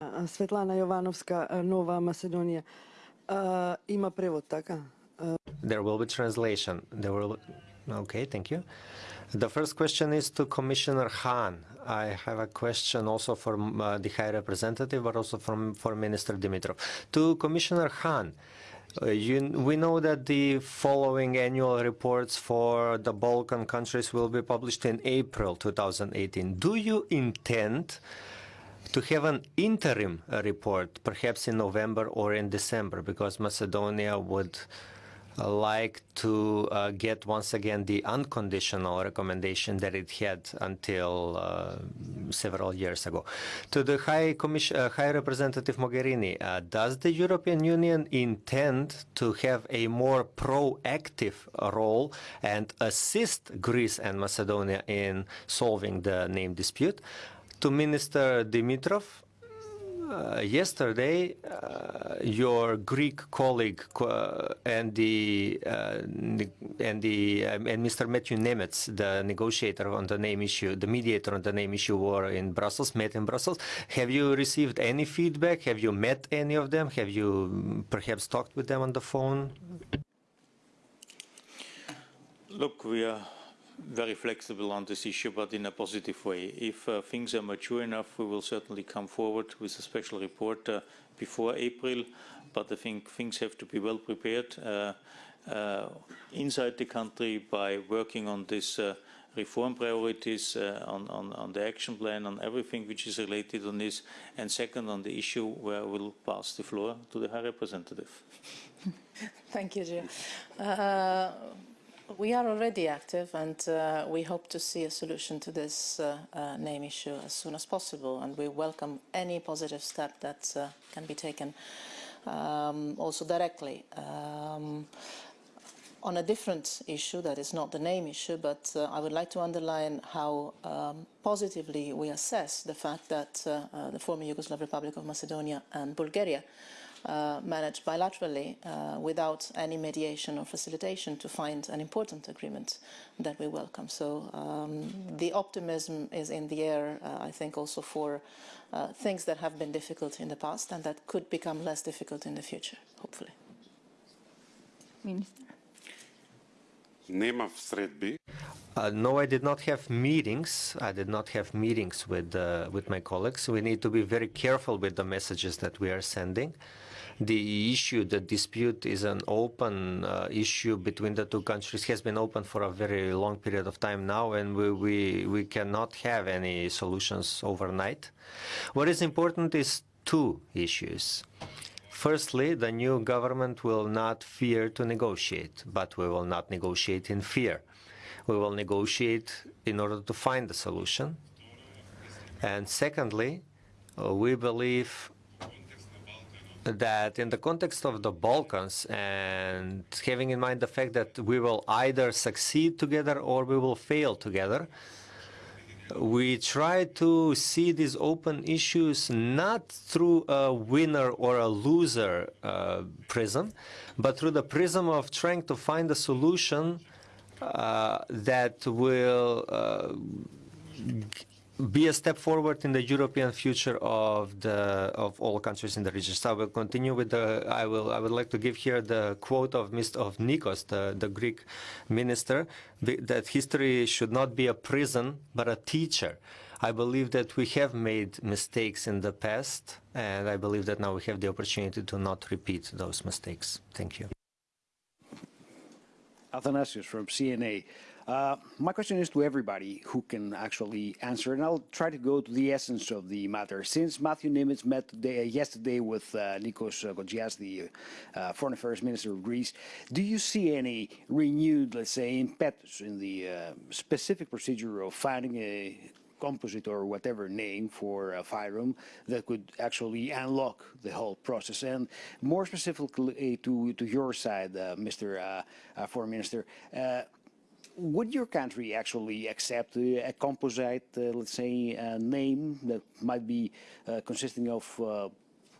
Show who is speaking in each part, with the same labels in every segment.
Speaker 1: А, Светлана Јовановска, а, Нова Македонија. А, Има превод, така?
Speaker 2: There will be translation. There will. Okay, thank you. The first question is to Commissioner Hahn. I have a question also for uh, the High Representative, but also from for Minister Dimitrov. To Commissioner Hahn, uh, you, we know that the following annual reports for the Balkan countries will be published in April 2018. Do you intend To have an interim uh, report, perhaps in November or in December, because Macedonia would uh, like to uh, get once again the unconditional recommendation that it had until uh, several years ago. To the High, Commission, uh, High Representative Mogherini, uh, does the European Union intend to have a more proactive role and assist Greece and Macedonia in solving the name dispute? To Minister Dimitrov, uh, yesterday, uh, your Greek colleague uh, and the and the um, and Mr. Matthew Nimetz, the negotiator on the name issue, the mediator on the name issue, were in Brussels, met in Brussels. Have you received any feedback? Have you met any of them? Have you perhaps talked with them on the phone?
Speaker 3: Look, we are very flexible on this issue, but in a positive way. If uh, things are mature enough, we will certainly come forward with a special report uh, before April, but I think things have to be well prepared uh, uh inside the country by working on this uh, reform priorities, uh, on, on, on, the action plan, on everything which is related on this, and second on the issue where we'll pass the floor to the High Representative.
Speaker 4: Thank you, Joe. We are already active and uh, we hope to see a solution to this uh, uh, name issue as soon as possible and we welcome any positive step that uh, can be taken um, also directly. Um, on a different issue that is not the name issue but uh, I would like to underline how um, positively we assess the fact that uh, the former Yugoslav Republic of Macedonia and Bulgaria uh, managed bilaterally uh, without any mediation or facilitation to find an important agreement that we welcome. So um, the optimism is in the air, uh, I think, also for uh, things that have been difficult in the past and that could become less difficult in the future, hopefully.
Speaker 5: Minister.
Speaker 2: Uh, no, I did not have meetings. I did not have meetings with uh, with my colleagues. We need to be very careful with the messages that we are sending the issue, the dispute is an open uh, issue between the two countries, has been open for a very long period of time now, and we, we, we cannot have any solutions overnight. What is important is two issues. Firstly, the new government will not fear to negotiate, but we will not negotiate in fear. We will negotiate in order to find a solution. And secondly, uh, we believe that in the context of the Balkans and having in mind the fact that we will either succeed together or we will fail together, we try to see these open issues not through a winner or a loser uh, prism, but through the prism of trying to find a solution that will uh, be a step forward in the European future of the of all countries in the region. So I will continue with the. I will. I would like to give here the quote of Mr. of Nikos, the the Greek minister, that history should not be a prison but a teacher. I believe that we have made mistakes in the past, and I believe that now we have the opportunity to not repeat those mistakes. Thank you.
Speaker 6: Athanasius from CNA. Uh, my question is to everybody who can actually answer, and I'll try to go to the essence of the matter. Since Matthew Nimetz met today, uh, yesterday with uh, Nikos Kotzias, the uh, Foreign Affairs Minister of Greece, do you see any renewed, let's say, impetus in the uh, specific procedure of finding a composite or whatever name for a FYROM that could actually unlock the whole process. And more specifically to, to your side, uh, Mr. Uh, uh, Foreign Minister, would your country actually accept a composite, uh, let's say, name that might be uh, consisting of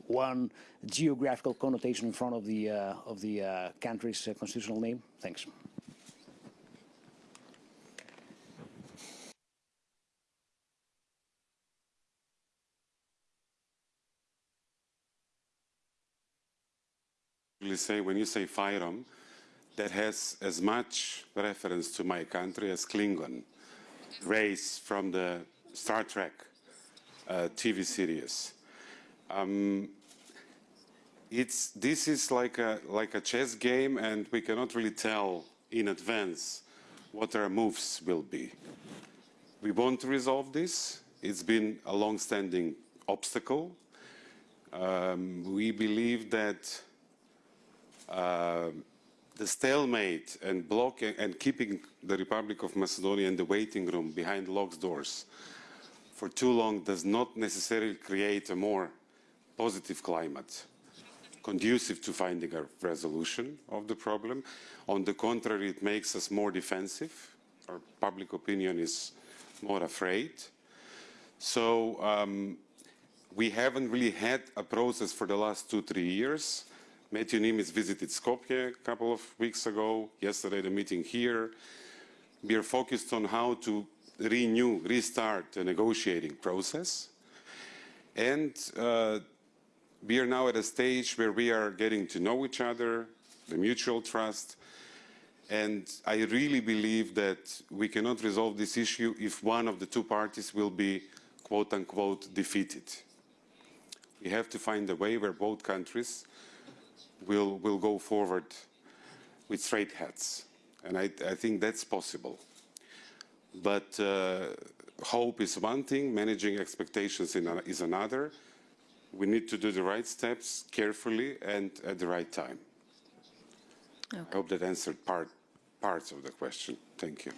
Speaker 6: one geographical connotation in front of the of the country's constitutional name? Thanks.
Speaker 5: Say, when you say Fyrom, that has as much reference to my country as Klingon, race from the Star Trek uh, TV series. Um, it's, this is like a, like a chess game, and we cannot really tell in advance what our moves will be. We want to resolve this. It's been a long-standing obstacle. Um, we believe that the stalemate and blocking and keeping the Republic of Macedonia in the waiting room behind locked doors for too long does not necessarily create a more positive climate conducive to finding a resolution of the problem. On the contrary, it makes us more defensive. Our public opinion is more afraid. So um, we haven't really had a process for the last two, three years. Matthew Nimetz visited Skopje a couple of weeks ago, yesterday the meeting here. We are focused on how to renew, restart the negotiating process. And uh, we are now at a stage where we are getting to know each other, the mutual trust, and I really believe that we cannot resolve this issue if one of the two parties will be quote unquote defeated. We have to find a way where both countries will, will go forward with straight heads. And I, I think that's possible. But uh, hope is one thing, managing expectations in a, is another. We need to do the right steps carefully and at the right time. I hope that answered part, parts of the question. Thank you.